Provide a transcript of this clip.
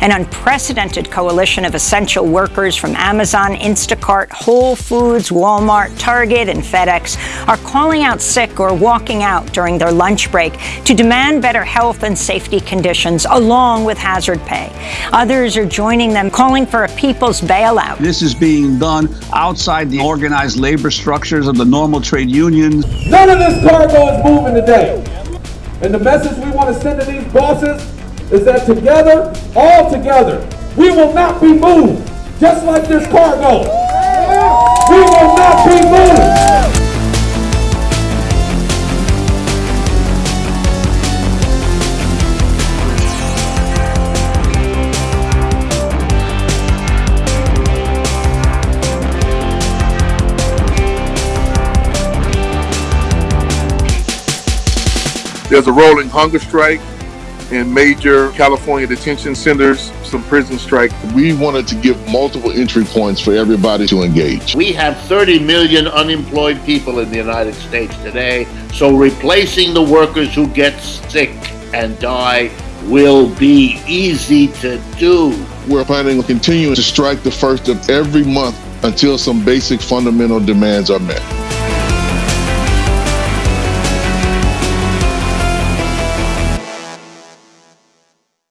An unprecedented coalition of essential workers from Amazon, Instacart, Whole Foods, Walmart, Target, and FedEx are calling out sick or walking out during their lunch break to demand better health and safety conditions along with hazard pay. Others are joining them calling for a people's bailout. This is being done outside the organized labor structures of the normal trade unions. None of this cargo is moving today. And the message we want to send to these bosses is that together, all together, we will not be moved, just like this cargo. We will not be moved. There's a rolling hunger strike in major California detention centers, some prison strike. We wanted to give multiple entry points for everybody to engage. We have 30 million unemployed people in the United States today, so replacing the workers who get sick and die will be easy to do. We're planning on continuing to strike the first of every month until some basic fundamental demands are met.